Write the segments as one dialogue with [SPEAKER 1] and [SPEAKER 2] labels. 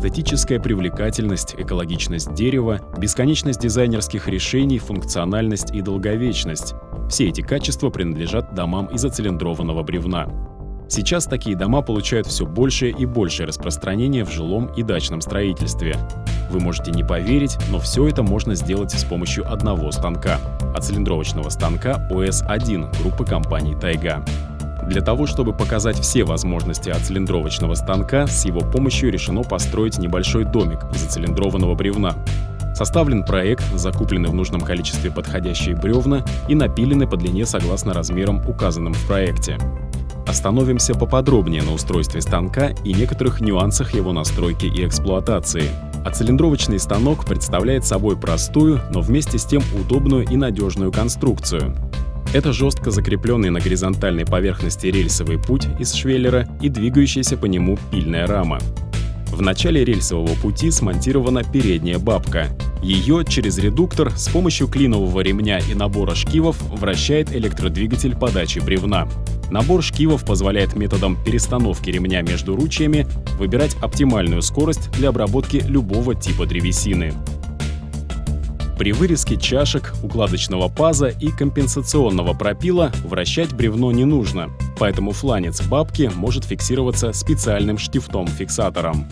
[SPEAKER 1] эстетическая привлекательность, экологичность дерева, бесконечность дизайнерских решений, функциональность и долговечность. Все эти качества принадлежат домам из оцилиндрованного бревна. Сейчас такие дома получают все большее и большее распространение в жилом и дачном строительстве. Вы можете не поверить, но все это можно сделать с помощью одного станка – оцилиндровочного станка OS-1 группы компаний «Тайга». Для того, чтобы показать все возможности оцилиндровочного станка, с его помощью решено построить небольшой домик из оцилиндрованного бревна. Составлен проект, закуплены в нужном количестве подходящие бревна и напилены по длине согласно размерам, указанным в проекте. Остановимся поподробнее на устройстве станка и некоторых нюансах его настройки и эксплуатации. Оцилиндровочный станок представляет собой простую, но вместе с тем удобную и надежную конструкцию. Это жестко закрепленный на горизонтальной поверхности рельсовый путь из швеллера и двигающаяся по нему пильная рама. В начале рельсового пути смонтирована передняя бабка. Ее через редуктор с помощью клинового ремня и набора шкивов вращает электродвигатель подачи бревна. Набор шкивов позволяет методом перестановки ремня между ручьями выбирать оптимальную скорость для обработки любого типа древесины. При вырезке чашек, укладочного паза и компенсационного пропила вращать бревно не нужно, поэтому фланец бабки может фиксироваться специальным штифтом-фиксатором.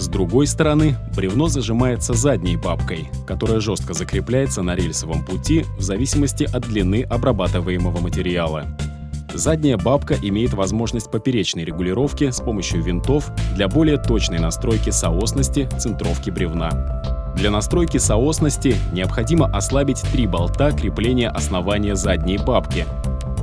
[SPEAKER 1] С другой стороны, бревно зажимается задней бабкой, которая жестко закрепляется на рельсовом пути в зависимости от длины обрабатываемого материала. Задняя бабка имеет возможность поперечной регулировки с помощью винтов для более точной настройки соосности центровки бревна. Для настройки соосности необходимо ослабить три болта крепления основания задней бабки.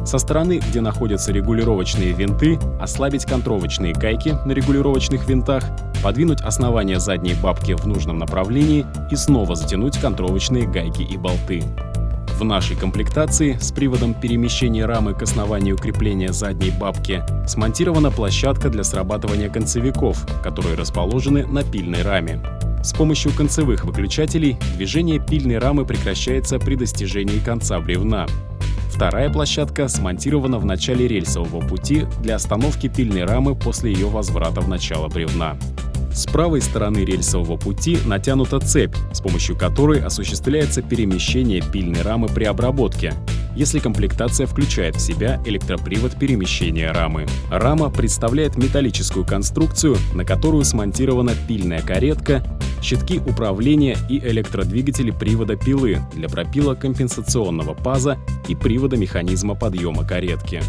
[SPEAKER 1] Со стороны, где находятся регулировочные винты, ослабить контровочные гайки на регулировочных винтах, подвинуть основание задней бабки в нужном направлении и снова затянуть контровочные гайки и болты. В нашей комплектации с приводом перемещения рамы к основанию крепления задней бабки смонтирована площадка для срабатывания концевиков, которые расположены на пильной раме. С помощью концевых выключателей движение пильной рамы прекращается при достижении конца бревна. Вторая площадка смонтирована в начале рельсового пути для остановки пильной рамы после ее возврата в начало бревна. С правой стороны рельсового пути натянута цепь, с помощью которой осуществляется перемещение пильной рамы при обработке, если комплектация включает в себя электропривод перемещения рамы. Рама представляет металлическую конструкцию, на которую смонтирована пильная каретка, щитки управления и электродвигатели привода пилы для пропила компенсационного паза и привода механизма подъема каретки.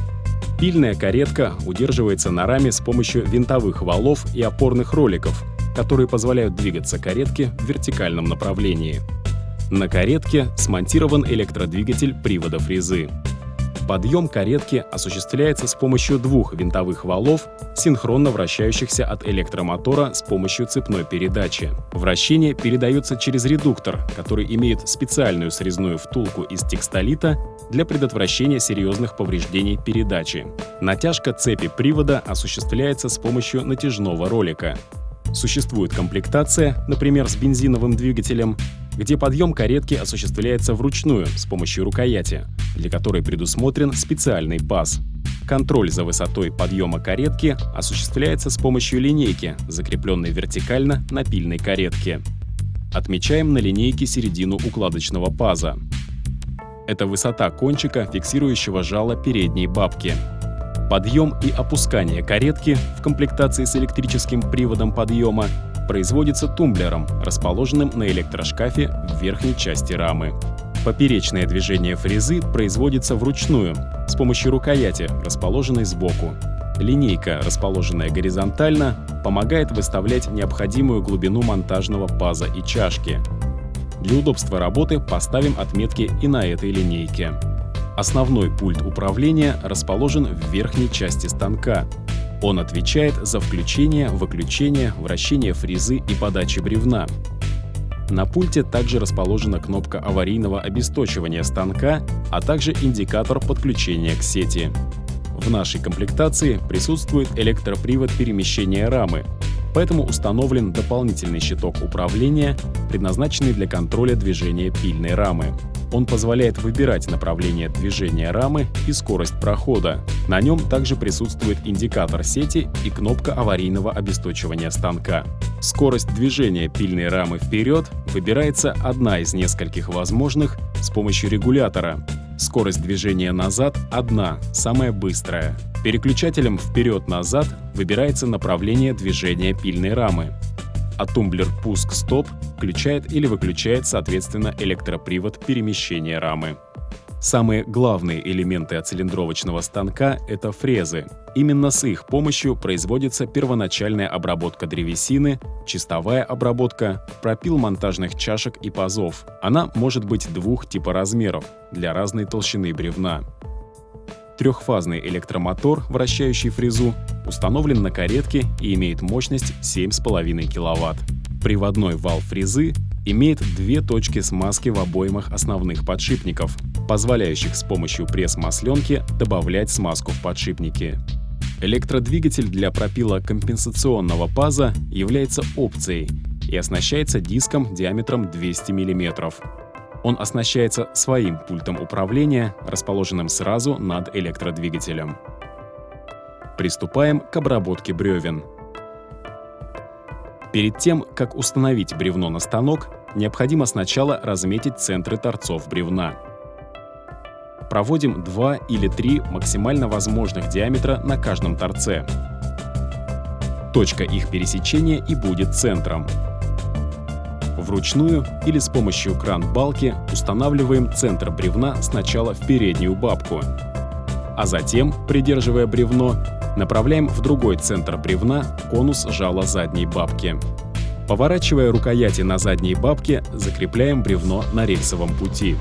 [SPEAKER 1] Пильная каретка удерживается на раме с помощью винтовых валов и опорных роликов, которые позволяют двигаться каретке в вертикальном направлении. На каретке смонтирован электродвигатель привода фрезы. Подъем каретки осуществляется с помощью двух винтовых валов, синхронно вращающихся от электромотора с помощью цепной передачи. Вращение передается через редуктор, который имеет специальную срезную втулку из текстолита для предотвращения серьезных повреждений передачи. Натяжка цепи привода осуществляется с помощью натяжного ролика. Существует комплектация, например, с бензиновым двигателем, где подъем каретки осуществляется вручную с помощью рукояти, для которой предусмотрен специальный паз. Контроль за высотой подъема каретки осуществляется с помощью линейки, закрепленной вертикально на пильной каретке. Отмечаем на линейке середину укладочного паза. Это высота кончика, фиксирующего жало передней бабки. Подъем и опускание каретки в комплектации с электрическим приводом подъема производится тумблером, расположенным на электрошкафе в верхней части рамы. Поперечное движение фрезы производится вручную, с помощью рукояти, расположенной сбоку. Линейка, расположенная горизонтально, помогает выставлять необходимую глубину монтажного паза и чашки. Для удобства работы поставим отметки и на этой линейке. Основной пульт управления расположен в верхней части станка, он отвечает за включение, выключение, вращение фрезы и подачи бревна. На пульте также расположена кнопка аварийного обесточивания станка, а также индикатор подключения к сети. В нашей комплектации присутствует электропривод перемещения рамы, поэтому установлен дополнительный щиток управления, предназначенный для контроля движения пильной рамы. Он позволяет выбирать направление движения рамы и скорость прохода. На нем также присутствует индикатор сети и кнопка аварийного обесточивания станка. Скорость движения пильной рамы вперед выбирается одна из нескольких возможных с помощью регулятора. Скорость движения назад одна, самая быстрая. Переключателем вперед-назад выбирается направление движения пильной рамы а тумблер «Пуск-стоп» включает или выключает, соответственно, электропривод перемещения рамы. Самые главные элементы оцилиндровочного станка — это фрезы. Именно с их помощью производится первоначальная обработка древесины, чистовая обработка, пропил монтажных чашек и пазов. Она может быть двух типа размеров для разной толщины бревна. Трехфазный электромотор, вращающий фрезу, установлен на каретке и имеет мощность 7,5 кВт. Приводной вал фрезы имеет две точки смазки в обоймах основных подшипников, позволяющих с помощью пресс-масленки добавлять смазку в подшипники. Электродвигатель для пропила компенсационного паза является опцией и оснащается диском диаметром 200 мм. Он оснащается своим пультом управления, расположенным сразу над электродвигателем. Приступаем к обработке бревен. Перед тем, как установить бревно на станок, необходимо сначала разметить центры торцов бревна. Проводим 2 или 3 максимально возможных диаметра на каждом торце. Точка их пересечения и будет центром. Вручную или с помощью кран-балки устанавливаем центр бревна сначала в переднюю бабку, а затем, придерживая бревно, направляем в другой центр бревна конус жала задней бабки. Поворачивая рукояти на задней бабке, закрепляем бревно на рельсовом пути.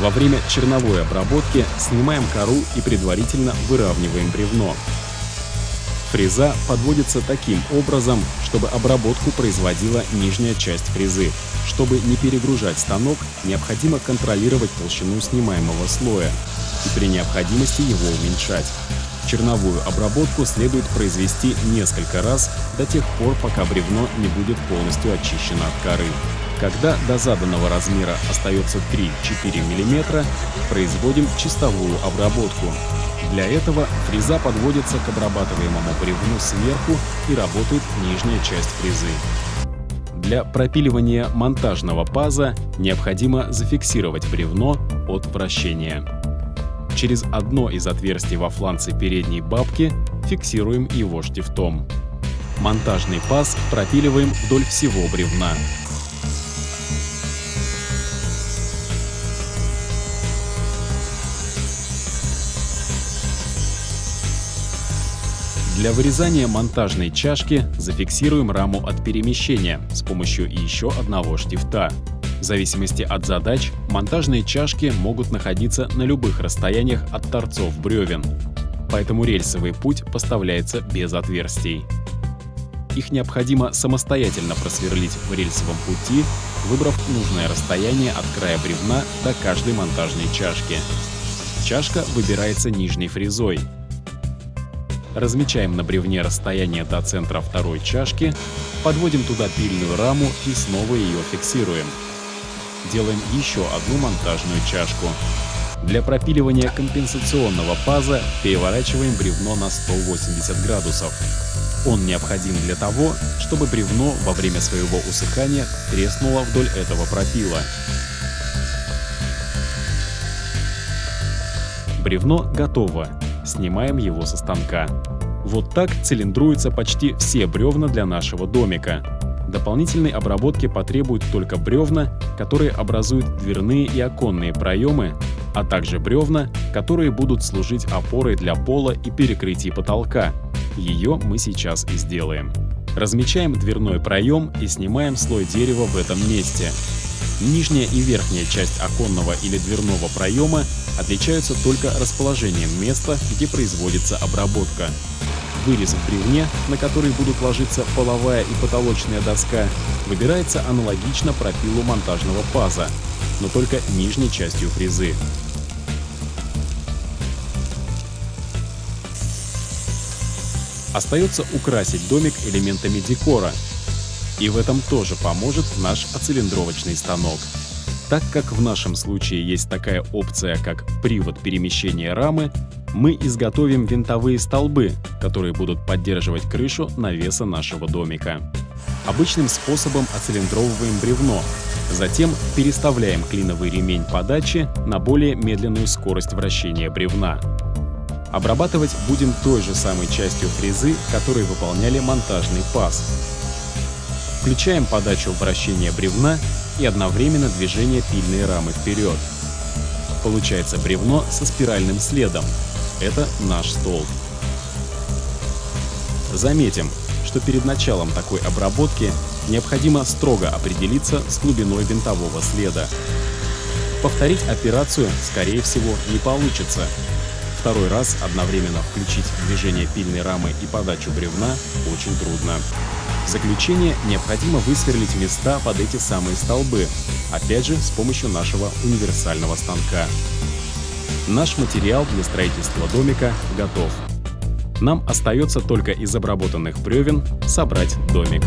[SPEAKER 1] Во время черновой обработки снимаем кору и предварительно выравниваем бревно. Фреза подводится таким образом, чтобы обработку производила нижняя часть фрезы. Чтобы не перегружать станок, необходимо контролировать толщину снимаемого слоя и при необходимости его уменьшать. Черновую обработку следует произвести несколько раз до тех пор, пока бревно не будет полностью очищено от коры. Когда до заданного размера остается 3-4 мм, производим чистовую обработку. Для этого фреза подводится к обрабатываемому бревну сверху и работает нижняя часть фрезы. Для пропиливания монтажного паза необходимо зафиксировать бревно от вращения. Через одно из отверстий во фланце передней бабки фиксируем его штифтом. Монтажный паз пропиливаем вдоль всего бревна. Для вырезания монтажной чашки зафиксируем раму от перемещения с помощью еще одного штифта. В зависимости от задач, монтажные чашки могут находиться на любых расстояниях от торцов бревен, поэтому рельсовый путь поставляется без отверстий. Их необходимо самостоятельно просверлить в рельсовом пути, выбрав нужное расстояние от края бревна до каждой монтажной чашки. Чашка выбирается нижней фрезой, Размечаем на бревне расстояние до центра второй чашки, подводим туда пильную раму и снова ее фиксируем. Делаем еще одну монтажную чашку. Для пропиливания компенсационного паза переворачиваем бревно на 180 градусов. Он необходим для того, чтобы бревно во время своего усыхания треснуло вдоль этого пропила. Бревно готово. Снимаем его со станка. Вот так цилиндруются почти все бревна для нашего домика. Дополнительной обработки потребуют только бревна, которые образуют дверные и оконные проемы, а также бревна, которые будут служить опорой для пола и перекрытий потолка. Ее мы сейчас и сделаем. Размечаем дверной проем и снимаем слой дерева в этом месте. Нижняя и верхняя часть оконного или дверного проема отличаются только расположением места, где производится обработка. Вырез в бревне, на который будут ложиться половая и потолочная доска, выбирается аналогично пропилу монтажного паза, но только нижней частью фрезы. Остается украсить домик элементами декора, и в этом тоже поможет наш оцилиндровочный станок. Так как в нашем случае есть такая опция, как привод перемещения рамы, мы изготовим винтовые столбы, которые будут поддерживать крышу навеса нашего домика. Обычным способом оцилиндровываем бревно, затем переставляем клиновый ремень подачи на более медленную скорость вращения бревна. Обрабатывать будем той же самой частью фрезы, которой выполняли монтажный паз. Включаем подачу вращения бревна и одновременно движение пильной рамы вперед. Получается бревно со спиральным следом. Это наш столб. Заметим, что перед началом такой обработки необходимо строго определиться с глубиной винтового следа. Повторить операцию, скорее всего, не получится, Второй раз одновременно включить движение пильной рамы и подачу бревна очень трудно. В заключение необходимо высверлить места под эти самые столбы, опять же с помощью нашего универсального станка. Наш материал для строительства домика готов. Нам остается только из обработанных бревен собрать домик.